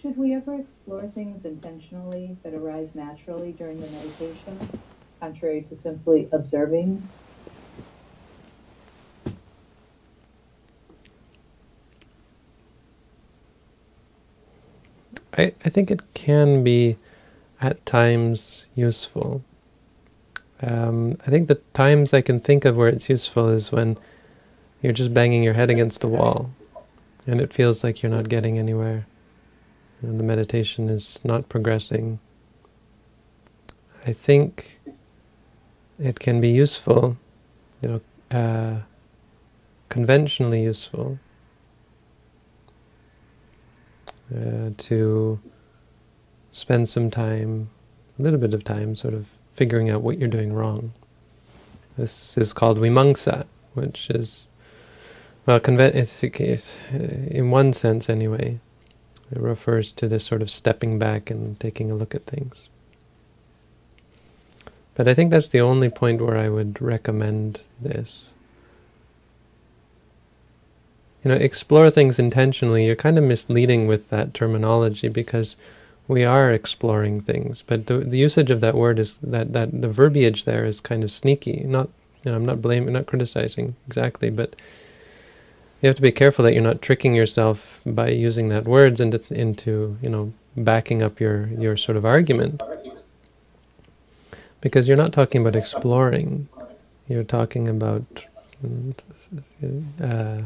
Should we ever explore things intentionally that arise naturally during the meditation, contrary to simply observing? I, I think it can be at times useful. Um, I think the times I can think of where it's useful is when you're just banging your head against a wall and it feels like you're not getting anywhere. And the meditation is not progressing. I think it can be useful, you know, uh, conventionally useful uh, to spend some time, a little bit of time, sort of figuring out what you're doing wrong. This is called vimamsa, which is, well, it's, it's, in one sense anyway, it refers to this sort of stepping back and taking a look at things. But I think that's the only point where I would recommend this you know, explore things intentionally, you're kind of misleading with that terminology because we are exploring things. But the, the usage of that word is that, that the verbiage there is kind of sneaky. Not, you know, I'm not blaming, not criticizing exactly, but you have to be careful that you're not tricking yourself by using that words into, into you know, backing up your, your sort of argument. Because you're not talking about exploring. You're talking about uh,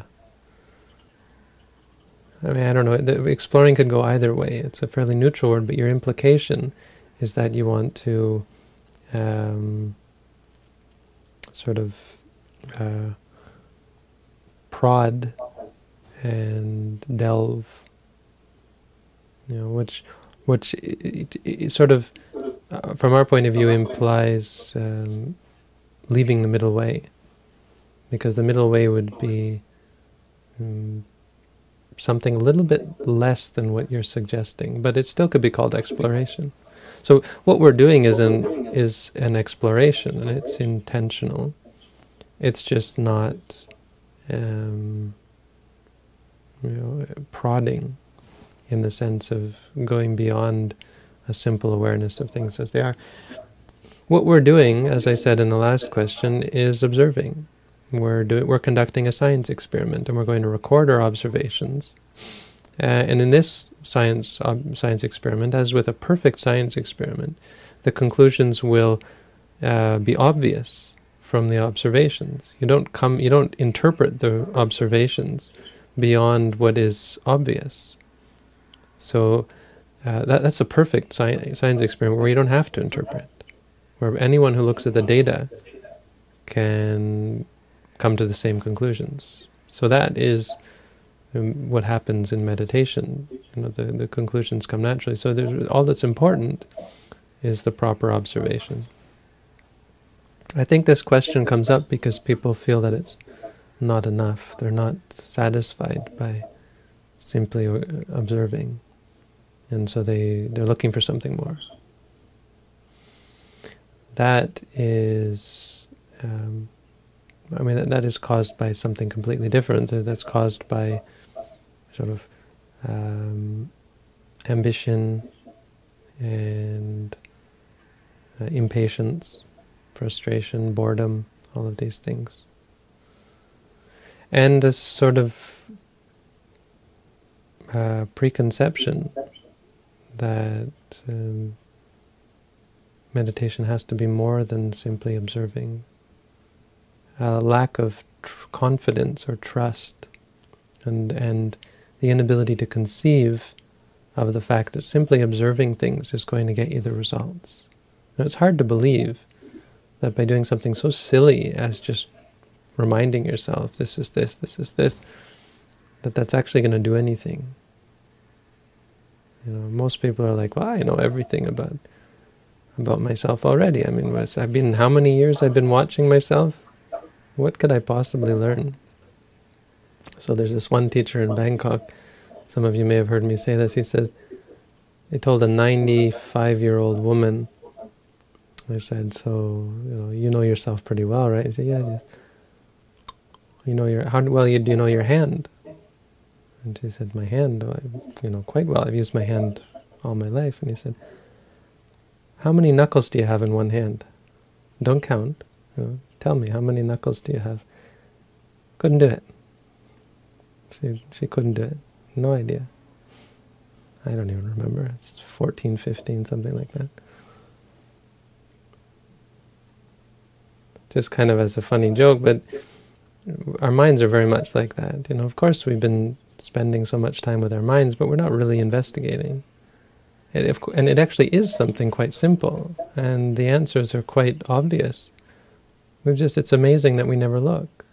I mean, I don't know, exploring could go either way. It's a fairly neutral word, but your implication is that you want to um, sort of uh, prod and delve, you know, which, which it, it sort of, uh, from our point of view, implies um, leaving the middle way, because the middle way would be um, something a little bit less than what you're suggesting, but it still could be called exploration. So what we're doing is an is an exploration, and it's intentional. It's just not, um, you know, prodding, in the sense of going beyond a simple awareness of things as they are. What we're doing, as I said in the last question, is observing. We're, doing, we're conducting a science experiment, and we're going to record our observations. Uh, and in this science science experiment, as with a perfect science experiment, the conclusions will uh, be obvious from the observations. You don't come, you don't interpret the observations beyond what is obvious. So uh, that, that's a perfect sci science experiment where you don't have to interpret, where anyone who looks at the data can come to the same conclusions. So that is um, what happens in meditation. You know, the, the conclusions come naturally. So all that's important is the proper observation. I think this question comes up because people feel that it's not enough. They're not satisfied by simply observing. And so they, they're looking for something more. That is um, I mean, that, that is caused by something completely different. That's caused by sort of um, ambition and uh, impatience, frustration, boredom, all of these things. And a sort of uh, preconception that um, meditation has to be more than simply observing a lack of confidence or trust and, and the inability to conceive of the fact that simply observing things is going to get you the results. And it's hard to believe that by doing something so silly as just reminding yourself, this is this, this is this, that that's actually going to do anything. You know, most people are like, well, I know everything about about myself already. I mean, I've been, how many years I've been watching myself? What could I possibly learn? So there's this one teacher in Bangkok, some of you may have heard me say this, he says, he told a 95-year-old woman, I said, so, you know, you know yourself pretty well, right? He said, yeah, yeah. You know your, how well you, do you know your hand? And she said, my hand, oh, you know, quite well. I've used my hand all my life. And he said, how many knuckles do you have in one hand? Don't count. You know, tell me, how many knuckles do you have? Couldn't do it. She, she couldn't do it. No idea. I don't even remember. It's 14, 15, something like that. Just kind of as a funny joke, but our minds are very much like that. You know, of course we've been spending so much time with our minds, but we're not really investigating. And, if, and it actually is something quite simple, and the answers are quite obvious. We've just, it's amazing that we never look.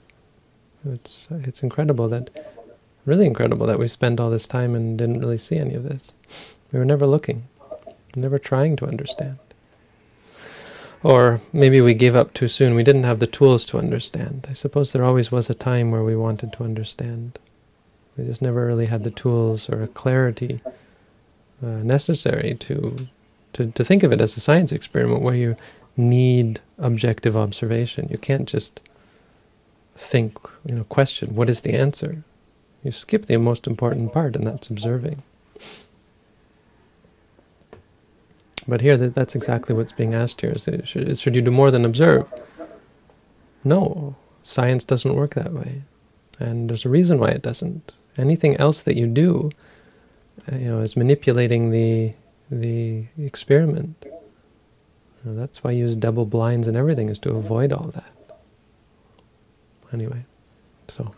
It's, it's incredible that, really incredible that we spent all this time and didn't really see any of this. We were never looking, never trying to understand. Or maybe we gave up too soon. We didn't have the tools to understand. I suppose there always was a time where we wanted to understand. We just never really had the tools or clarity uh, necessary to, to to think of it as a science experiment where you need objective observation. You can't just think, you know, question, what is the answer? You skip the most important part, and that's observing. But here, that, that's exactly what's being asked here. Is should, should you do more than observe? No, science doesn't work that way. And there's a reason why it doesn't. Anything else that you do, uh, you know, is manipulating the the experiment. You know, that's why you use double blinds and everything, is to avoid all that. Anyway, so